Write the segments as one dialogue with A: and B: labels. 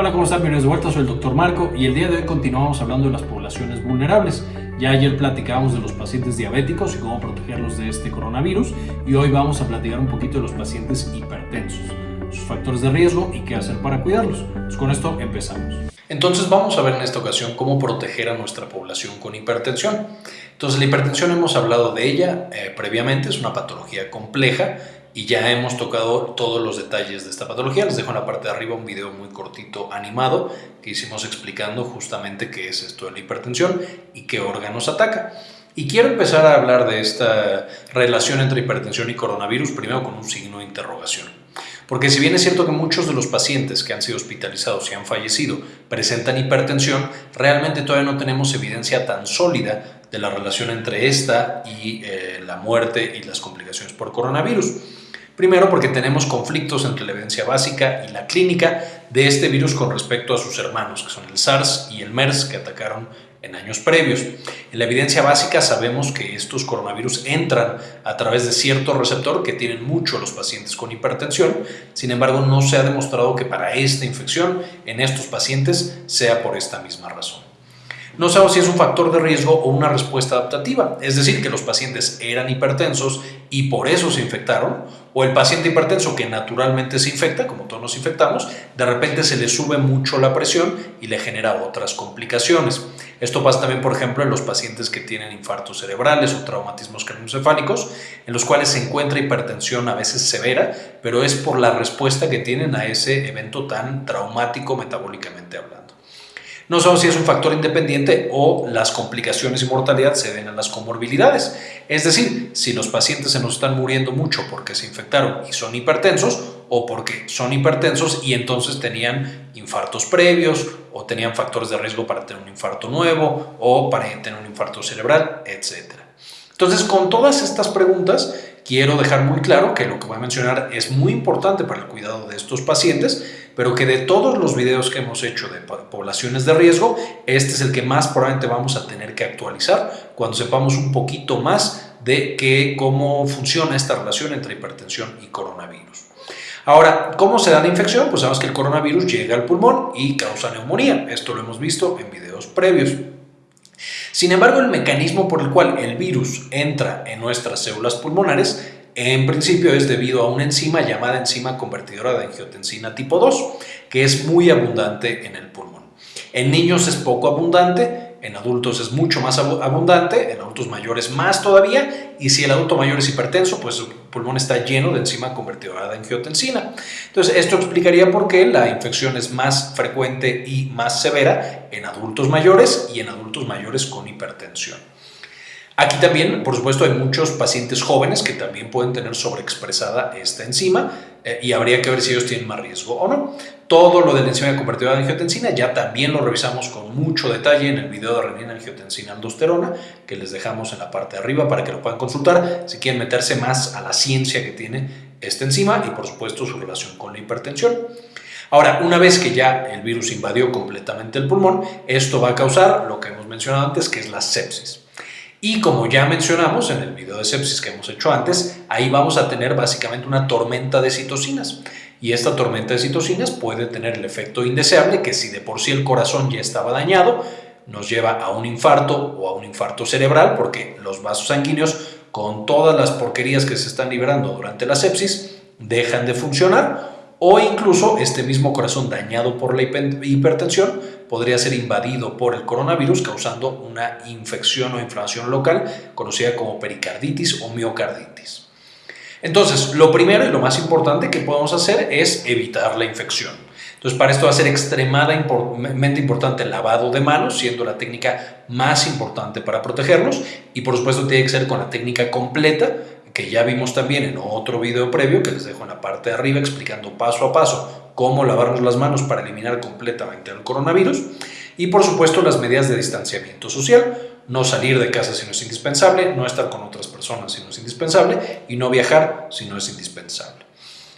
A: Hola, ¿cómo están? Bienvenidos de vuelta, soy el Dr. Marco y el día de hoy continuamos hablando de las poblaciones vulnerables. Ya ayer platicábamos de los pacientes diabéticos y cómo protegerlos de este coronavirus y hoy vamos a platicar un poquito de los pacientes hipertensos, sus factores de riesgo y qué hacer para cuidarlos. Pues con esto empezamos. Entonces vamos a ver en esta ocasión cómo proteger a nuestra población con hipertensión. Entonces la hipertensión hemos hablado de ella eh, previamente, es una patología compleja y ya hemos tocado todos los detalles de esta patología. Les dejo en la parte de arriba un video muy cortito animado que hicimos explicando justamente qué es esto de la hipertensión y qué órganos ataca. Y quiero empezar a hablar de esta relación entre hipertensión y coronavirus primero con un signo de interrogación. Porque si bien es cierto que muchos de los pacientes que han sido hospitalizados y han fallecido presentan hipertensión, realmente todavía no tenemos evidencia tan sólida de la relación entre esta y eh, la muerte y las complicaciones por coronavirus. Primero porque tenemos conflictos entre la evidencia básica y la clínica de este virus con respecto a sus hermanos, que son el SARS y el MERS, que atacaron en años previos. En la evidencia básica sabemos que estos coronavirus entran a través de cierto receptor que tienen mucho los pacientes con hipertensión, sin embargo no se ha demostrado que para esta infección en estos pacientes sea por esta misma razón. No sabemos si es un factor de riesgo o una respuesta adaptativa, es decir, que los pacientes eran hipertensos y por eso se infectaron, o el paciente hipertenso que naturalmente se infecta, como todos nos infectamos, de repente se le sube mucho la presión y le genera otras complicaciones. Esto pasa también, por ejemplo, en los pacientes que tienen infartos cerebrales o traumatismos craneoencefálicos, en los cuales se encuentra hipertensión a veces severa, pero es por la respuesta que tienen a ese evento tan traumático metabólicamente hablando. No sabemos si es un factor independiente o las complicaciones y mortalidad se ven en las comorbilidades. Es decir, si los pacientes se nos están muriendo mucho porque se infectaron y son hipertensos o porque son hipertensos y entonces tenían infartos previos o tenían factores de riesgo para tener un infarto nuevo o para tener un infarto cerebral, etc. Entonces, con todas estas preguntas, quiero dejar muy claro que lo que voy a mencionar es muy importante para el cuidado de estos pacientes, pero que de todos los videos que hemos hecho de poblaciones de riesgo, este es el que más probablemente vamos a tener que actualizar cuando sepamos un poquito más de que, cómo funciona esta relación entre hipertensión y coronavirus. Ahora, ¿cómo se da la infección? Pues sabemos que el coronavirus llega al pulmón y causa neumonía. Esto lo hemos visto en videos previos. Sin embargo, el mecanismo por el cual el virus entra en nuestras células pulmonares en principio es debido a una enzima llamada enzima convertidora de angiotensina tipo 2, que es muy abundante en el pulmón. En niños es poco abundante, en adultos es mucho más abundante, en adultos mayores más todavía, y si el adulto mayor es hipertenso, pues el pulmón está lleno de enzima convertidora de angiotensina. Entonces, esto explicaría por qué la infección es más frecuente y más severa en adultos mayores y en adultos mayores con hipertensión. Aquí también, por supuesto, hay muchos pacientes jóvenes que también pueden tener sobreexpresada esta enzima eh, y habría que ver si ellos tienen más riesgo o no. Todo lo de la enzima convertidora de angiotensina ya también lo revisamos con mucho detalle en el video de renina angiotensina aldosterona que les dejamos en la parte de arriba para que lo puedan consultar si quieren meterse más a la ciencia que tiene esta enzima y por supuesto su relación con la hipertensión. Ahora, una vez que ya el virus invadió completamente el pulmón, esto va a causar lo que hemos mencionado antes, que es la sepsis. Y como ya mencionamos en el video de sepsis que hemos hecho antes, ahí vamos a tener básicamente una tormenta de citocinas. Y esta tormenta de citocinas puede tener el efecto indeseable que si de por sí el corazón ya estaba dañado, nos lleva a un infarto o a un infarto cerebral porque los vasos sanguíneos con todas las porquerías que se están liberando durante la sepsis dejan de funcionar o incluso este mismo corazón dañado por la hipertensión podría ser invadido por el coronavirus causando una infección o inflamación local conocida como pericarditis o miocarditis. Entonces, lo primero y lo más importante que podemos hacer es evitar la infección. Entonces, para esto va a ser extremadamente importante el lavado de manos, siendo la técnica más importante para protegernos. Y por supuesto tiene que ser con la técnica completa, que ya vimos también en otro video previo que les dejo en la parte de arriba explicando paso a paso cómo lavarnos las manos para eliminar completamente el coronavirus y por supuesto las medidas de distanciamiento social, no salir de casa si no es indispensable, no estar con otras personas si no es indispensable y no viajar si no es indispensable.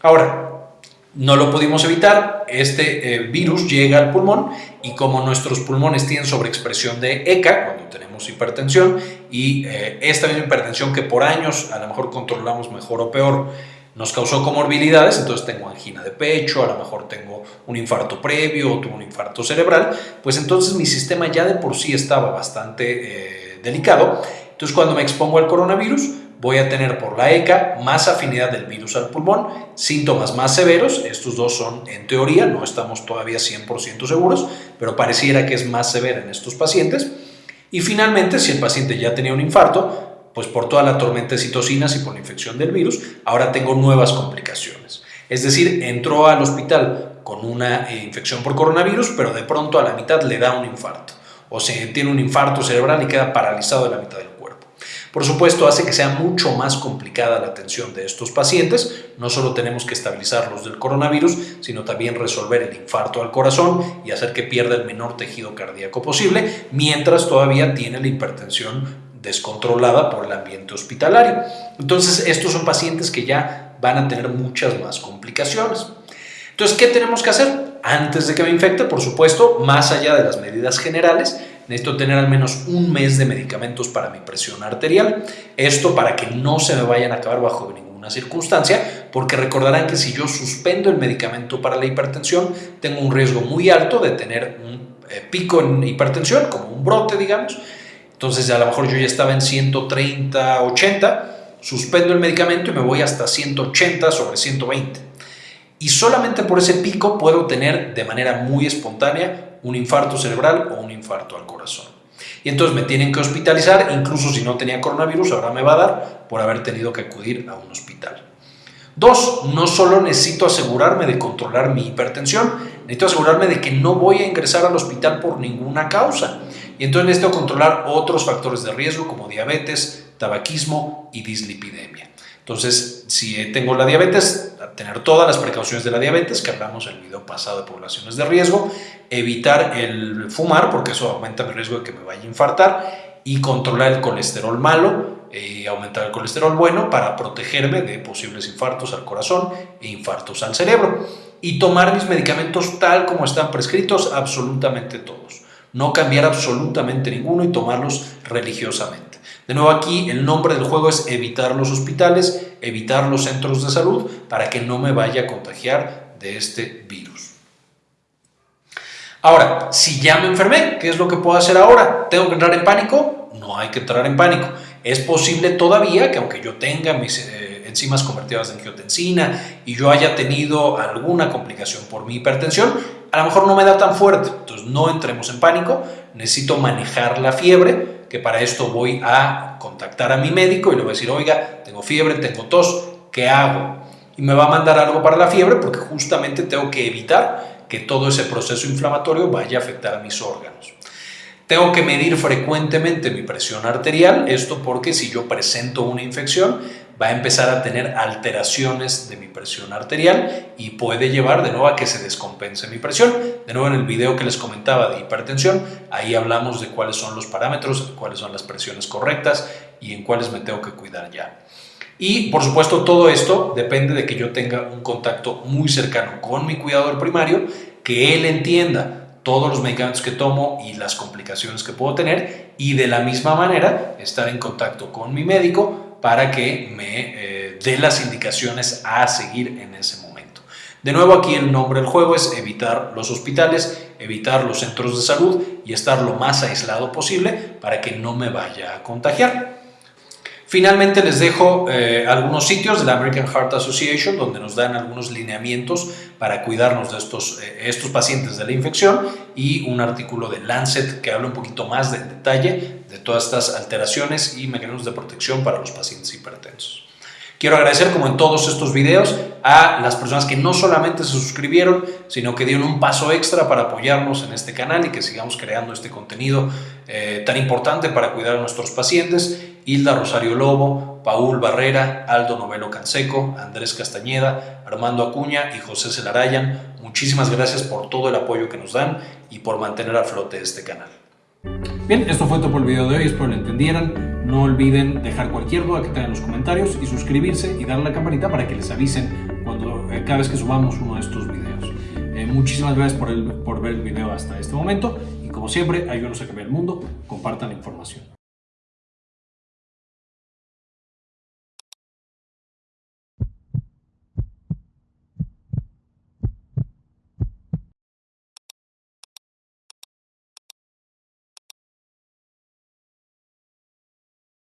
A: Ahora, no lo pudimos evitar, este eh, virus llega al pulmón y como nuestros pulmones tienen sobreexpresión de ECA, cuando tenemos hipertensión, y eh, esta misma hipertensión que por años a lo mejor controlamos mejor o peor, nos causó comorbilidades, entonces tengo angina de pecho, a lo mejor tengo un infarto previo o tuve un infarto cerebral, pues entonces mi sistema ya de por sí estaba bastante eh, delicado. Entonces cuando me expongo al coronavirus, voy a tener por la ECA más afinidad del virus al pulmón, síntomas más severos, estos dos son en teoría, no estamos todavía 100% seguros, pero pareciera que es más severa en estos pacientes. Y finalmente, si el paciente ya tenía un infarto, pues por toda la tormenta de citocinas y por la infección del virus, ahora tengo nuevas complicaciones. Es decir, entró al hospital con una eh, infección por coronavirus, pero de pronto a la mitad le da un infarto. O se tiene un infarto cerebral y queda paralizado de la mitad del cuerpo. Por supuesto, hace que sea mucho más complicada la atención de estos pacientes. No solo tenemos que estabilizarlos del coronavirus, sino también resolver el infarto al corazón y hacer que pierda el menor tejido cardíaco posible, mientras todavía tiene la hipertensión descontrolada por el ambiente hospitalario. Entonces, estos son pacientes que ya van a tener muchas más complicaciones. Entonces, ¿qué tenemos que hacer? Antes de que me infecte, por supuesto, más allá de las medidas generales, necesito tener al menos un mes de medicamentos para mi presión arterial. Esto para que no se me vayan a acabar bajo ninguna circunstancia, porque recordarán que si yo suspendo el medicamento para la hipertensión, tengo un riesgo muy alto de tener un eh, pico en hipertensión, como un brote, digamos, entonces a lo mejor yo ya estaba en 130, 80, suspendo el medicamento y me voy hasta 180 sobre 120. Y solamente por ese pico puedo tener de manera muy espontánea un infarto cerebral o un infarto al corazón. Y entonces me tienen que hospitalizar, incluso si no tenía coronavirus, ahora me va a dar por haber tenido que acudir a un hospital. Dos, no solo necesito asegurarme de controlar mi hipertensión, necesito asegurarme de que no voy a ingresar al hospital por ninguna causa. Y entonces necesito controlar otros factores de riesgo como diabetes, tabaquismo y dislipidemia. Entonces, si tengo la diabetes, tener todas las precauciones de la diabetes, que hablamos en el video pasado de poblaciones de riesgo, evitar el fumar, porque eso aumenta mi riesgo de que me vaya a infartar, y controlar el colesterol malo, y eh, aumentar el colesterol bueno para protegerme de posibles infartos al corazón e infartos al cerebro. Y tomar mis medicamentos tal como están prescritos, absolutamente todos no cambiar absolutamente ninguno y tomarlos religiosamente. De nuevo aquí el nombre del juego es evitar los hospitales, evitar los centros de salud para que no me vaya a contagiar de este virus. Ahora, si ya me enfermé, ¿qué es lo que puedo hacer ahora? ¿Tengo que entrar en pánico? No hay que entrar en pánico. Es posible todavía que aunque yo tenga mis eh, enzimas convertidas en angiotensina y yo haya tenido alguna complicación por mi hipertensión, a lo mejor no me da tan fuerte, entonces no entremos en pánico, necesito manejar la fiebre, que para esto voy a contactar a mi médico y le voy a decir, oiga, tengo fiebre, tengo tos, ¿qué hago? Y me va a mandar algo para la fiebre porque justamente tengo que evitar que todo ese proceso inflamatorio vaya a afectar a mis órganos. Tengo que medir frecuentemente mi presión arterial, esto porque si yo presento una infección, va a empezar a tener alteraciones de mi presión arterial y puede llevar de nuevo a que se descompense mi presión. De nuevo en el video que les comentaba de hipertensión, ahí hablamos de cuáles son los parámetros, cuáles son las presiones correctas y en cuáles me tengo que cuidar ya. Y por supuesto todo esto depende de que yo tenga un contacto muy cercano con mi cuidador primario, que él entienda todos los medicamentos que tomo y las complicaciones que puedo tener y de la misma manera estar en contacto con mi médico para que me eh, dé las indicaciones a seguir en ese momento. De nuevo aquí el nombre del juego es evitar los hospitales, evitar los centros de salud y estar lo más aislado posible para que no me vaya a contagiar. Finalmente les dejo eh, algunos sitios de la American Heart Association donde nos dan algunos lineamientos para cuidarnos de estos, eh, estos pacientes de la infección y un artículo de Lancet que habla un poquito más de detalle de todas estas alteraciones y mecanismos de protección para los pacientes hipertensos. Quiero agradecer, como en todos estos videos, a las personas que no solamente se suscribieron, sino que dieron un paso extra para apoyarnos en este canal y que sigamos creando este contenido eh, tan importante para cuidar a nuestros pacientes. Hilda Rosario Lobo, Paul Barrera, Aldo Novelo Canseco, Andrés Castañeda, Armando Acuña y José Celarayan. Muchísimas gracias por todo el apoyo que nos dan y por mantener a flote este canal.
B: Bien, esto fue todo por el video de hoy, espero lo entendieran. No olviden dejar cualquier duda que tengan en los comentarios y suscribirse y darle a la campanita para que les avisen cuando, eh, cada vez que subamos uno de estos videos. Eh, muchísimas gracias por, por ver el video hasta este momento y como siempre, ayúdenos a cambiar el mundo, compartan la información.